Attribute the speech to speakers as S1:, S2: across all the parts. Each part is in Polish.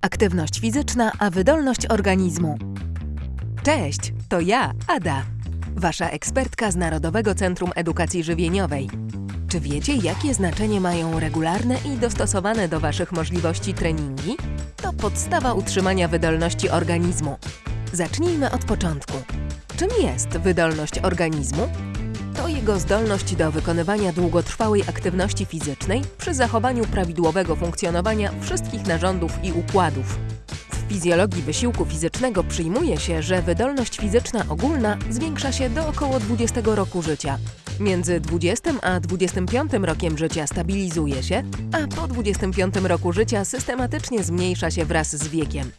S1: Aktywność fizyczna, a wydolność organizmu. Cześć, to ja, Ada, wasza ekspertka z Narodowego Centrum Edukacji Żywieniowej. Czy wiecie, jakie znaczenie mają regularne i dostosowane do waszych możliwości treningi? To podstawa utrzymania wydolności organizmu. Zacznijmy od początku. Czym jest wydolność organizmu? To jego zdolność do wykonywania długotrwałej aktywności fizycznej przy zachowaniu prawidłowego funkcjonowania wszystkich narządów i układów. W fizjologii wysiłku fizycznego przyjmuje się, że wydolność fizyczna ogólna zwiększa się do około 20 roku życia. Między 20 a 25 rokiem życia stabilizuje się, a po 25 roku życia systematycznie zmniejsza się wraz z wiekiem.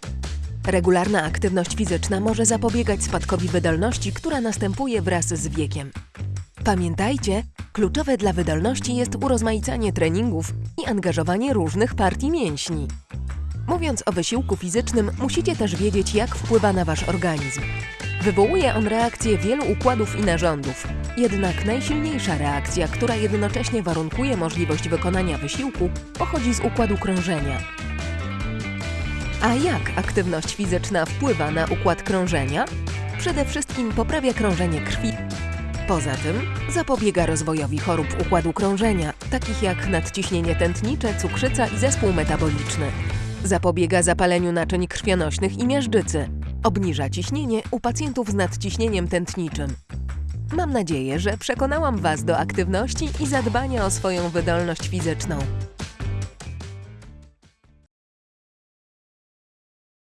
S1: Regularna aktywność fizyczna może zapobiegać spadkowi wydolności, która następuje wraz z wiekiem. Pamiętajcie, kluczowe dla wydolności jest urozmaicanie treningów i angażowanie różnych partii mięśni. Mówiąc o wysiłku fizycznym, musicie też wiedzieć, jak wpływa na wasz organizm. Wywołuje on reakcję wielu układów i narządów. Jednak najsilniejsza reakcja, która jednocześnie warunkuje możliwość wykonania wysiłku, pochodzi z układu krążenia. A jak aktywność fizyczna wpływa na układ krążenia? Przede wszystkim poprawia krążenie krwi. Poza tym zapobiega rozwojowi chorób układu krążenia, takich jak nadciśnienie tętnicze, cukrzyca i zespół metaboliczny. Zapobiega zapaleniu naczyń krwionośnych i miażdżycy. Obniża ciśnienie u pacjentów z nadciśnieniem tętniczym. Mam nadzieję, że przekonałam Was do aktywności i zadbania o swoją wydolność fizyczną.